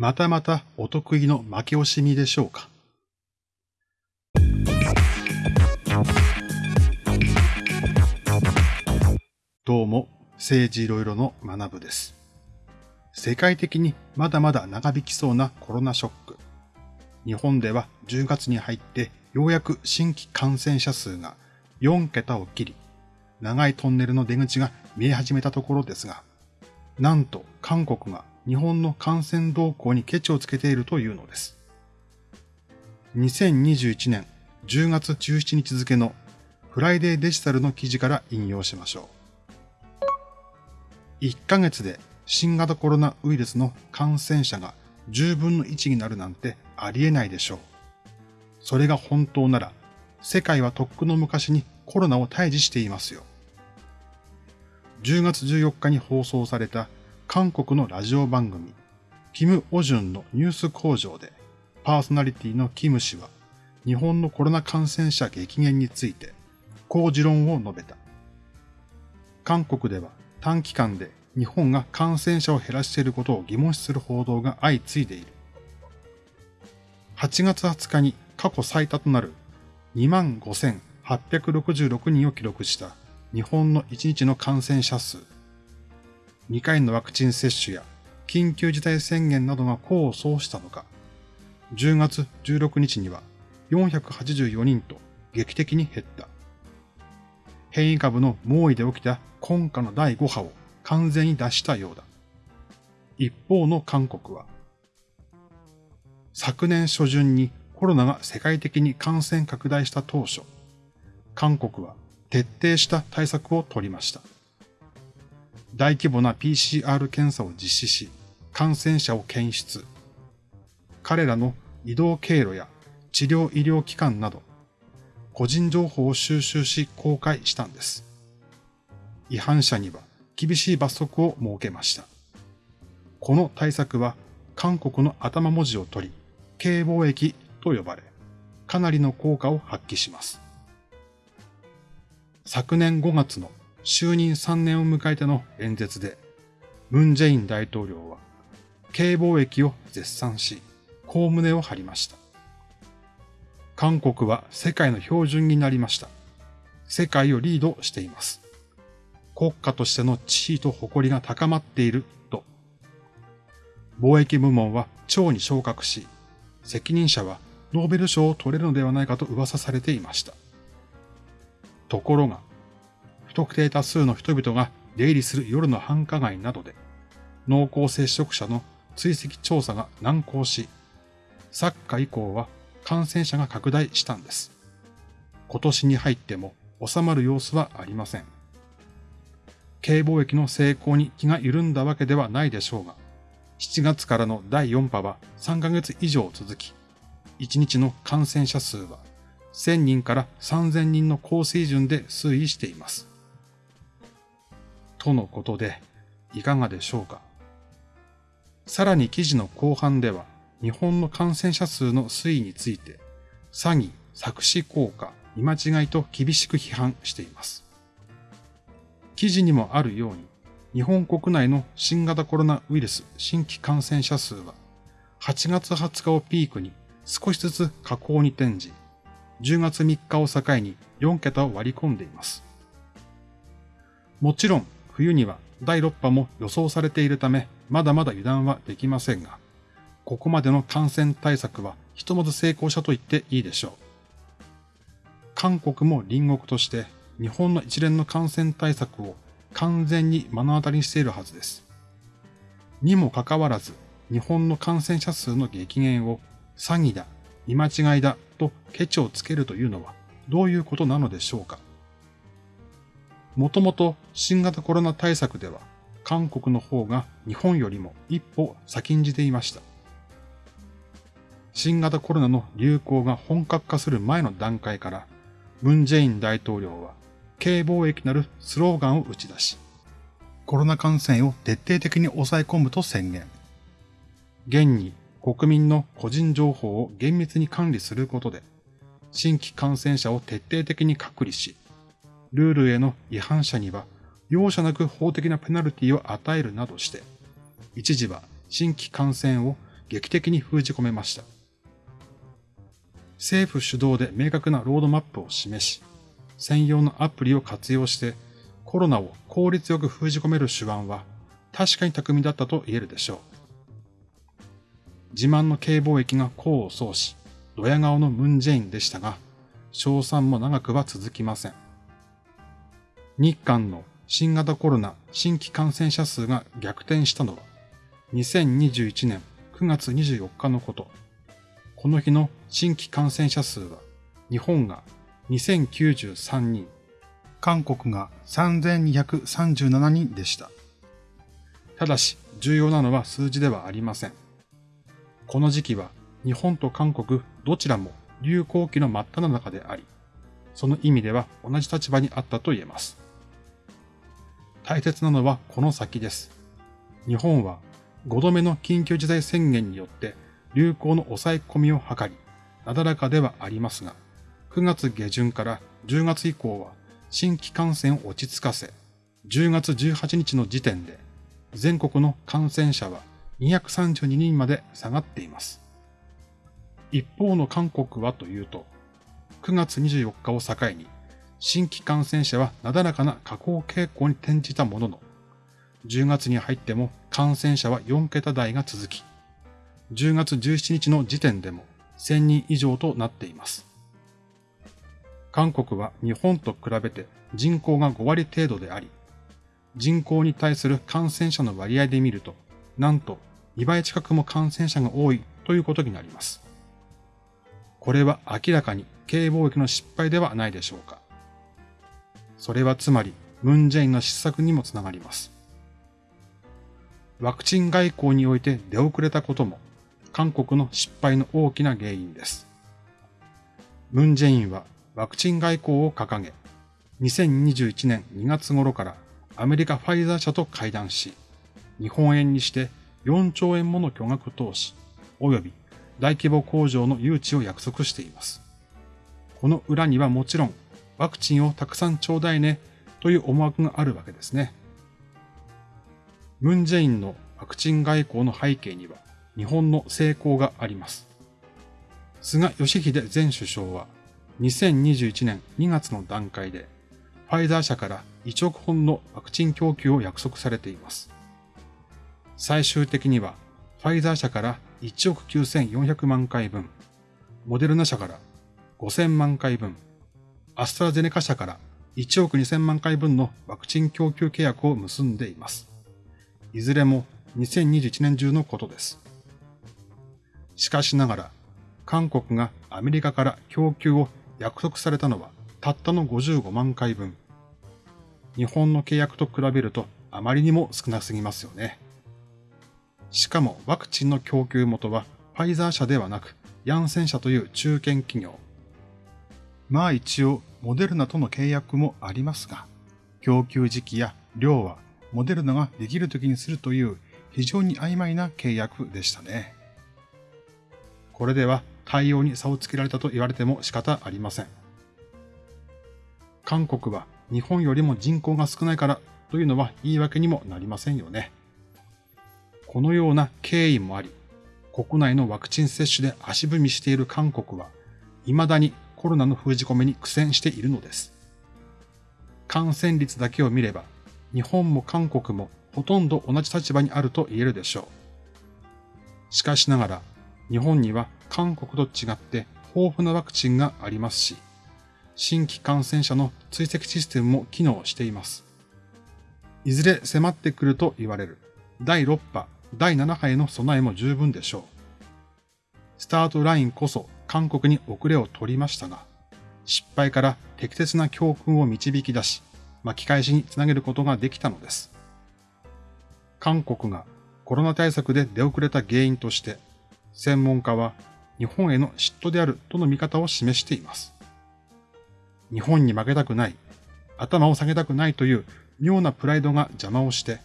またまたお得意の負け惜しみでしょうか？どうも、政治いろいろの学部です。世界的にまだまだ長引きそうなコロナショック。日本では10月に入ってようやく新規感染者数が4桁を切り、長いトンネルの出口が見え始めたところですが、なんと韓国が日本の感染動向にケチをつけているというのです。2021年10月17日付のフライデーデジタルの記事から引用しましょう。1ヶ月で新型コロナウイルスの感染者が10分の1になるなんてありえないでしょう。それが本当なら、世界はとっくの昔にコロナを退治していますよ。10月14日に放送された韓国のラジオ番組、キム・オジュンのニュース工場で、パーソナリティのキム氏は、日本のコロナ感染者激減について、こう持論を述べた。韓国では短期間で日本が感染者を減らしていることを疑問視する報道が相次いでいる。8月20日に過去最多となる25,866人を記録した日本の1日の感染者数。2回のワクチン接種や緊急事態宣言などが功を奏したのか、10月16日には484人と劇的に減った。変異株の猛威で起きた今夏の第5波を完全に脱したようだ。一方の韓国は、昨年初旬にコロナが世界的に感染拡大した当初、韓国は徹底した対策を取りました。大規模な PCR 検査を実施し、感染者を検出。彼らの移動経路や治療医療機関など、個人情報を収集し公開したんです。違反者には厳しい罰則を設けました。この対策は韓国の頭文字を取り、軽貿易と呼ばれ、かなりの効果を発揮します。昨年5月の就任3年を迎えての演説で、ムン・ジェイン大統領は、軽貿易を絶賛し、こう胸を張りました。韓国は世界の標準になりました。世界をリードしています。国家としての地位と誇りが高まっていると。貿易部門は長に昇格し、責任者はノーベル賞を取れるのではないかと噂されていました。ところが、特定多数の人々が出入りする夜の繁華街などで、濃厚接触者の追跡調査が難航し、サッカー以降は感染者が拡大したんです。今年に入っても収まる様子はありません。軽貿易の成功に気が緩んだわけではないでしょうが、7月からの第4波は3ヶ月以上続き、1日の感染者数は1000人から3000人の高水準で推移しています。とのことで、いかがでしょうか？さらに記事の後半では、日本の感染者数の推移について、詐欺、作詞効果、見間違いと厳しく批判しています。記事にもあるように、日本国内の新型コロナウイルス新規感染者数は、8月20日をピークに少しずつ下降に転じ、10月3日を境に4桁を割り込んでいます。もちろん、冬には第6波も予想されているため、まだまだ油断はできませんが、ここまでの感染対策はひとまず成功したと言っていいでしょう。韓国も隣国として日本の一連の感染対策を完全に目の当たりにしているはずです。にもかかわらず、日本の感染者数の激減を詐欺だ、見間違いだとケチをつけるというのはどういうことなのでしょうか。もともと新型コロナ対策では韓国の方が日本よりも一歩先んじていました。新型コロナの流行が本格化する前の段階から、ムン・ジェイン大統領は、軽貿易なるスローガンを打ち出し、コロナ感染を徹底的に抑え込むと宣言。現に国民の個人情報を厳密に管理することで、新規感染者を徹底的に隔離し、ルールへの違反者には容赦なく法的なペナルティを与えるなどして、一時は新規感染を劇的に封じ込めました。政府主導で明確なロードマップを示し、専用のアプリを活用してコロナを効率よく封じ込める手腕は確かに巧みだったと言えるでしょう。自慢の軽貿易が功を奏し、ドヤ顔のムンジェインでしたが、賞賛も長くは続きません。日韓の新型コロナ新規感染者数が逆転したのは、2021年9月24日のこと。この日の新規感染者数は、日本が2093人、韓国が3237人でした。ただし、重要なのは数字ではありません。この時期は日本と韓国どちらも流行期の真っ只中であり、その意味では同じ立場にあったと言えます。大切なのはこの先です。日本は5度目の緊急事態宣言によって流行の抑え込みを図り、なだらかではありますが、9月下旬から10月以降は新規感染を落ち着かせ、10月18日の時点で全国の感染者は232人まで下がっています。一方の韓国はというと、9月24日を境に新規感染者はなだらかな下降傾向に転じたものの、10月に入っても感染者は4桁台が続き、10月17日の時点でも1000人以上となっています。韓国は日本と比べて人口が5割程度であり、人口に対する感染者の割合で見ると、なんと2倍近くも感染者が多いということになります。これは明らかに経営貿易の失敗ではないでしょうか。それはつまり、ムンジェインの失策にもつながります。ワクチン外交において出遅れたことも、韓国の失敗の大きな原因です。ムンジェインはワクチン外交を掲げ、2021年2月頃からアメリカファイザー社と会談し、日本円にして4兆円もの巨額投資、及び大規模工場の誘致を約束しています。この裏にはもちろん、ワクチンをたくさんちょうだいねという思惑があるわけですね。ムンジェインのワクチン外交の背景には日本の成功があります。菅義偉前首相は2021年2月の段階でファイザー社から1億本のワクチン供給を約束されています。最終的にはファイザー社から1億9400万回分、モデルナ社から5000万回分、アストラゼネカ社から1億2000万回分のワクチン供給契約を結んでいます。いずれも2021年中のことです。しかしながら、韓国がアメリカから供給を約束されたのはたったの55万回分。日本の契約と比べるとあまりにも少なすぎますよね。しかもワクチンの供給元はファイザー社ではなく、ヤンセン社という中堅企業。まあ一応、モデルナとの契約もありますが、供給時期や量はモデルナができる時にするという非常に曖昧な契約でしたね。これでは対応に差をつけられたと言われても仕方ありません。韓国は日本よりも人口が少ないからというのは言い訳にもなりませんよね。このような経緯もあり、国内のワクチン接種で足踏みしている韓国は、未だにコロナの封じ込めに苦戦しているのです。感染率だけを見れば、日本も韓国もほとんど同じ立場にあると言えるでしょう。しかしながら、日本には韓国と違って豊富なワクチンがありますし、新規感染者の追跡システムも機能しています。いずれ迫ってくると言われる第6波第7波への備えも十分でしょう。スタートラインこそ韓国に遅れを取りましたが、失敗から適切な教訓を導き出し、巻き返しにつなげることができたのです。韓国がコロナ対策で出遅れた原因として、専門家は日本への嫉妬であるとの見方を示しています。日本に負けたくない、頭を下げたくないという妙なプライドが邪魔をして、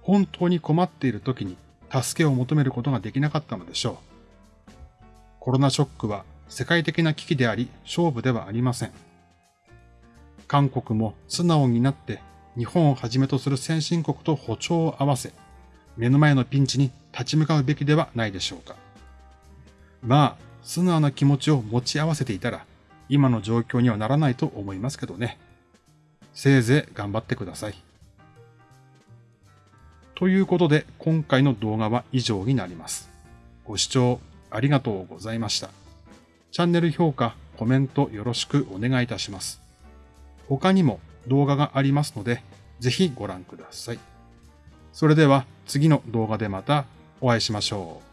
本当に困っている時に助けを求めることができなかったのでしょう。コロナショックは世界的な危機であり勝負ではありません。韓国も素直になって日本をはじめとする先進国と歩調を合わせ、目の前のピンチに立ち向かうべきではないでしょうか。まあ、素直な気持ちを持ち合わせていたら、今の状況にはならないと思いますけどね。せいぜい頑張ってください。ということで、今回の動画は以上になります。ご視聴ありがとうございました。チャンネル評価、コメントよろしくお願いいたします。他にも動画がありますので、ぜひご覧ください。それでは次の動画でまたお会いしましょう。